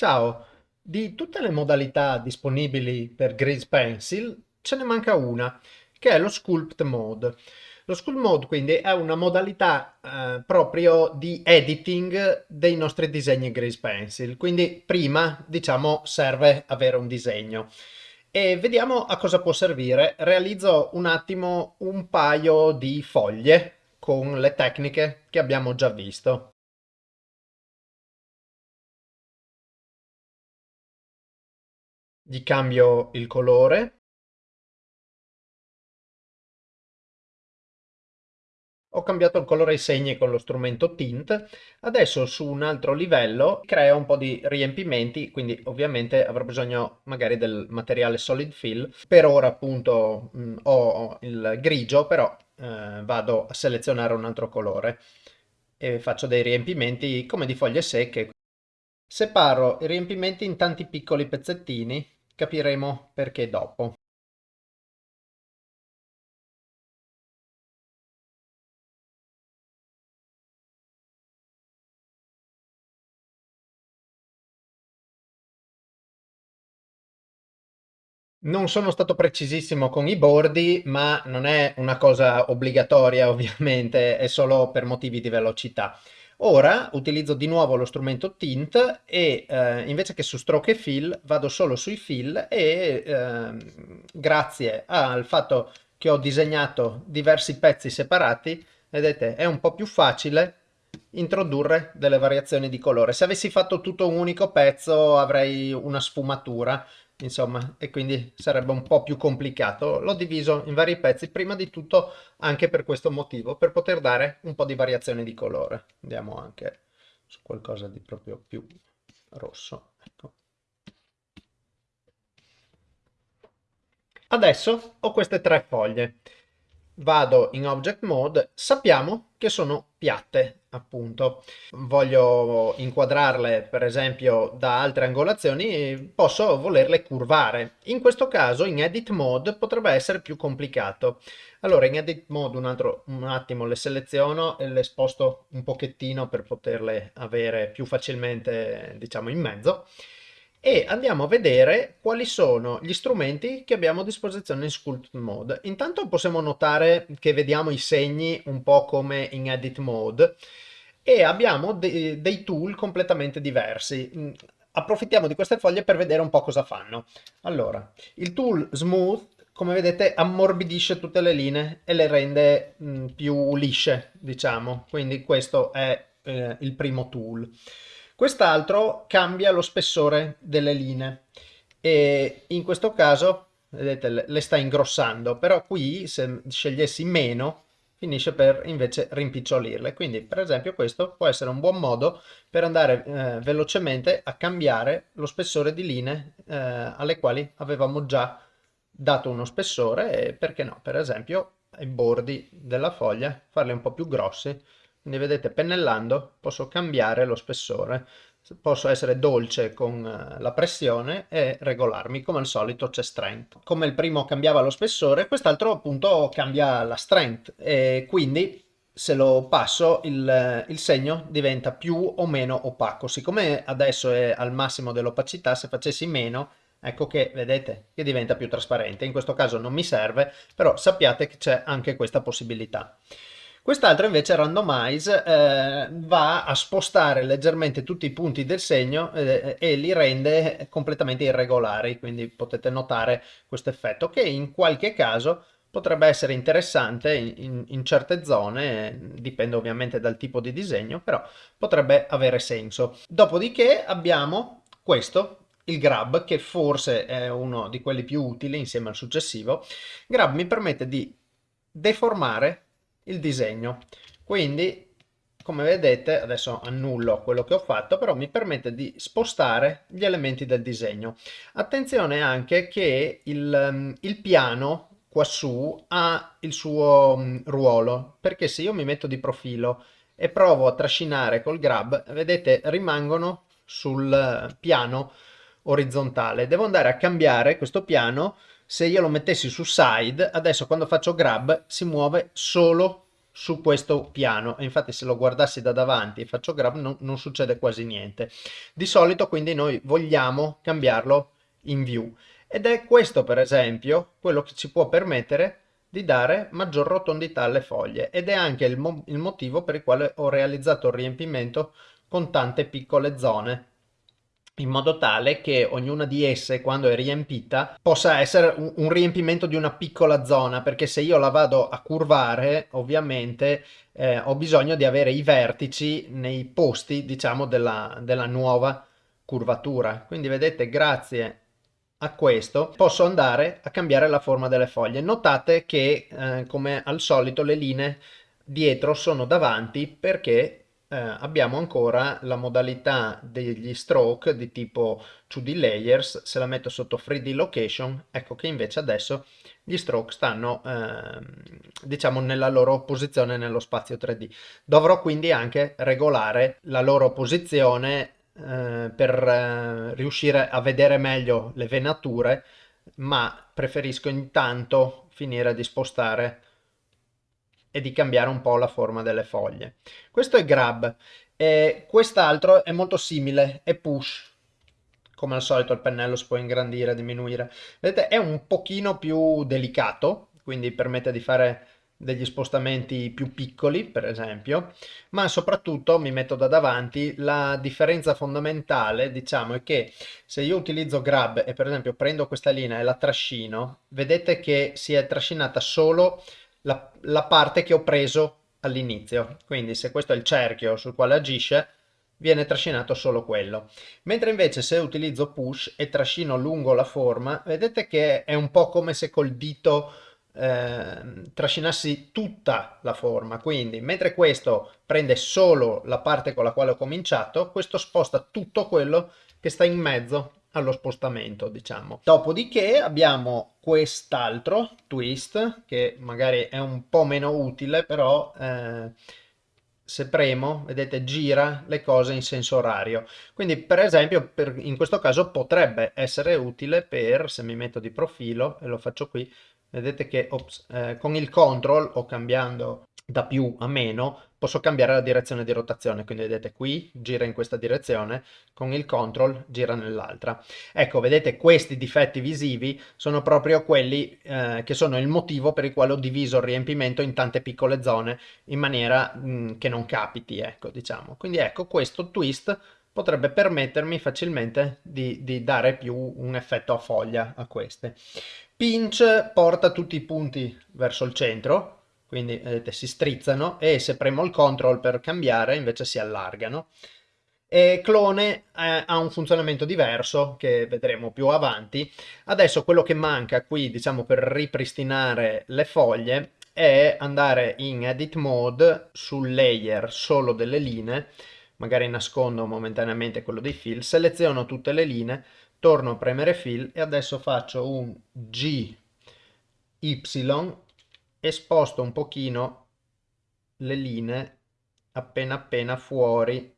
Ciao, di tutte le modalità disponibili per Grease Pencil ce ne manca una, che è lo Sculpt Mode. Lo Sculpt Mode quindi è una modalità eh, proprio di editing dei nostri disegni Grease Pencil, quindi prima diciamo serve avere un disegno. E vediamo a cosa può servire. Realizzo un attimo un paio di foglie con le tecniche che abbiamo già visto. Gli cambio il colore. Ho cambiato il colore ai segni con lo strumento tint. Adesso su un altro livello creo un po' di riempimenti quindi ovviamente avrò bisogno magari del materiale solid fill. Per ora appunto mh, ho il grigio però eh, vado a selezionare un altro colore e faccio dei riempimenti come di foglie secche. Separo i riempimenti in tanti piccoli pezzettini Capiremo perché dopo. Non sono stato precisissimo con i bordi, ma non è una cosa obbligatoria ovviamente, è solo per motivi di velocità. Ora utilizzo di nuovo lo strumento Tint e eh, invece che su stroke e fill vado solo sui fill e eh, grazie al fatto che ho disegnato diversi pezzi separati, vedete è un po' più facile introdurre delle variazioni di colore. Se avessi fatto tutto un unico pezzo avrei una sfumatura, insomma, e quindi sarebbe un po' più complicato. L'ho diviso in vari pezzi, prima di tutto anche per questo motivo, per poter dare un po' di variazione di colore. Andiamo anche su qualcosa di proprio più rosso. Ecco. Adesso ho queste tre foglie vado in object mode, sappiamo che sono piatte appunto. Voglio inquadrarle per esempio da altre angolazioni, posso volerle curvare. In questo caso in edit mode potrebbe essere più complicato. Allora in edit mode un, altro, un attimo le seleziono e le sposto un pochettino per poterle avere più facilmente diciamo in mezzo e andiamo a vedere quali sono gli strumenti che abbiamo a disposizione in Sculpt Mode. Intanto possiamo notare che vediamo i segni un po' come in Edit Mode e abbiamo de dei tool completamente diversi. Mm, approfittiamo di queste foglie per vedere un po' cosa fanno. Allora, il tool Smooth, come vedete, ammorbidisce tutte le linee e le rende mh, mm, più lisce, diciamo. Quindi questo è eh, il primo tool. Quest'altro cambia lo spessore delle linee e in questo caso, vedete, le sta ingrossando, però qui se scegliessi meno finisce per invece rimpicciolirle. Quindi per esempio questo può essere un buon modo per andare eh, velocemente a cambiare lo spessore di linee eh, alle quali avevamo già dato uno spessore e perché no, per esempio ai bordi della foglia farli un po' più grossi quindi vedete pennellando posso cambiare lo spessore. Posso essere dolce con eh, la pressione e regolarmi. Come al solito c'è strength. Come il primo cambiava lo spessore quest'altro appunto cambia la strength. E quindi se lo passo il, il, segno diventa più o meno opaco. Siccome adesso è al massimo dell'opacità se facessi meno ecco che vedete che diventa più trasparente. In questo caso non mi serve però sappiate che c'è anche questa possibilità Quest'altro invece randomize eh, va a spostare leggermente tutti i punti del segno eh, e li rende completamente irregolari, quindi potete notare questo effetto che in qualche caso potrebbe essere interessante in, in, in, certe zone, dipende ovviamente dal tipo di disegno, però potrebbe avere senso. Dopodiché abbiamo questo, il grab, che forse è uno di quelli più utili insieme al successivo. Grab mi permette di deformare il disegno. Quindi, come vedete, adesso annullo quello che ho fatto, però mi permette di spostare gli elementi del disegno. Attenzione anche che il, mm, il piano quassù ha il suo um, ruolo, perché se io mi metto di profilo e provo a trascinare col grab, vedete, rimangono sul piano orizzontale. Devo andare a cambiare questo piano se io lo mettessi su side, adesso quando faccio grab si muove solo su questo piano. E infatti se lo guardassi da davanti e faccio grab non, non succede quasi niente. Di solito quindi noi vogliamo cambiarlo in view. Ed è questo per esempio quello che ci può permettere di dare maggior rotondità alle foglie. Ed è anche il, mo il motivo per il quale ho realizzato il riempimento con tante piccole zone in modo tale che ognuna di esse quando è riempita possa essere un, un, riempimento di una piccola zona perché se io la vado a curvare ovviamente eh, ho bisogno di avere i vertici nei posti diciamo della, della nuova curvatura. Quindi vedete grazie a questo posso andare a cambiare la forma delle foglie. Notate che eh, come al solito le linee dietro sono davanti perché eh, abbiamo ancora la modalità degli stroke di tipo 2D layers, se la metto sotto 3D location, ecco che invece adesso gli stroke stanno eh, diciamo nella loro posizione nello spazio 3D. Dovrò quindi anche regolare la loro posizione eh, per eh, riuscire a vedere meglio le venature, ma preferisco intanto finire di spostare e di cambiare un po' la forma delle foglie. Questo è grab, e quest'altro è molto simile, è push. Come al solito il pennello si può ingrandire, diminuire. Vedete, è un pochino più delicato, quindi permette di fare degli spostamenti più piccoli, per esempio, ma soprattutto mi metto da davanti, la differenza fondamentale, diciamo, è che se io utilizzo grab e per esempio prendo questa linea e la trascino, vedete che si è trascinata solo la, la parte che ho preso all'inizio. Quindi se questo è il cerchio sul quale agisce, viene trascinato solo quello. Mentre invece se utilizzo push e trascino lungo la forma, vedete che è un po' come se col dito eh, trascinassi tutta la forma. Quindi mentre questo prende solo la parte con la quale ho cominciato, questo sposta tutto quello che sta in mezzo allo spostamento diciamo. Dopodiché abbiamo quest'altro twist che magari è un po' meno utile però eh, se premo vedete gira le cose in senso orario. Quindi per esempio per, in questo caso potrebbe essere utile per se mi metto di profilo e lo faccio qui vedete che ops, eh, con il control o cambiando da più a meno posso cambiare la direzione di rotazione. Quindi vedete qui gira in questa direzione con il control gira nell'altra. Ecco vedete questi difetti visivi sono proprio quelli eh, che sono il motivo per il quale ho diviso il riempimento in tante piccole zone in maniera mh, mm, che non capiti ecco diciamo. Quindi ecco questo twist potrebbe permettermi facilmente di, di dare più un effetto a foglia a queste. Pinch porta tutti i punti verso il centro quindi vedete si strizzano e se premo il control per cambiare invece si allargano. E clone eh, ha un funzionamento diverso che vedremo più avanti. Adesso quello che manca qui diciamo per ripristinare le foglie è andare in edit mode sul layer solo delle linee. Magari nascondo momentaneamente quello dei fill seleziono tutte le linee torno a premere fill e adesso faccio un G Y e sposto un pochino le linee appena appena fuori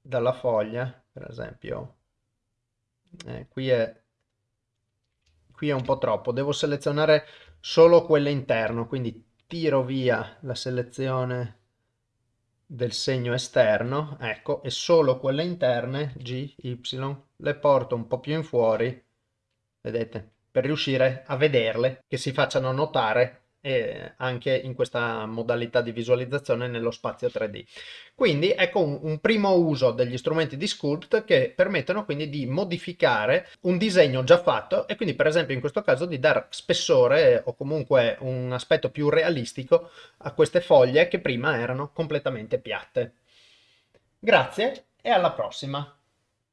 dalla foglia per esempio. Eh, qui è qui è un po' troppo. Devo selezionare solo quelle interno quindi tiro via la selezione del segno esterno ecco e solo quelle interne G, Y le porto un po' più in fuori vedete per riuscire a vederle che si facciano notare e anche in questa modalità di visualizzazione nello spazio 3D. Quindi ecco un, un, primo uso degli strumenti di Sculpt che permettono quindi di modificare un disegno già fatto e quindi per esempio in questo caso di dare spessore o comunque un aspetto più realistico a queste foglie che prima erano completamente piatte. Grazie e alla prossima!